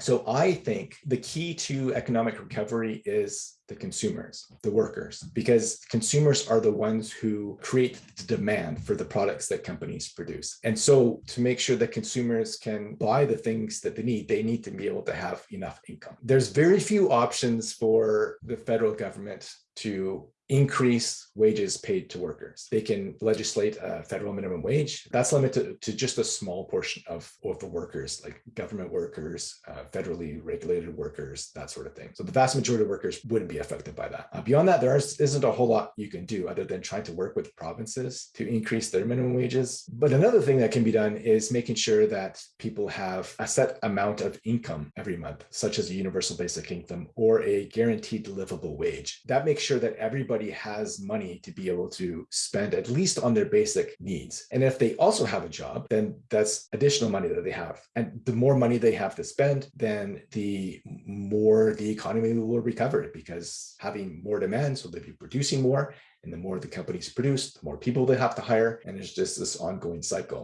So I think the key to economic recovery is the consumers, the workers, because consumers are the ones who create the demand for the products that companies produce. And so to make sure that consumers can buy the things that they need, they need to be able to have enough income. There's very few options for the federal government to increase wages paid to workers. They can legislate a federal minimum wage. That's limited to just a small portion of, of the workers, like government workers, uh, federally regulated workers, that sort of thing. So the vast majority of workers wouldn't be affected by that. Uh, beyond that, there isn't a whole lot you can do other than trying to work with provinces to increase their minimum wages. But another thing that can be done is making sure that people have a set amount of income every month, such as a universal basic income or a guaranteed livable wage. That makes sure that everybody everybody has money to be able to spend at least on their basic needs. And if they also have a job, then that's additional money that they have. And the more money they have to spend, then the more the economy will recover because having more demand, so they'll be producing more. And the more the companies produce, the more people they have to hire. And it's just this ongoing cycle.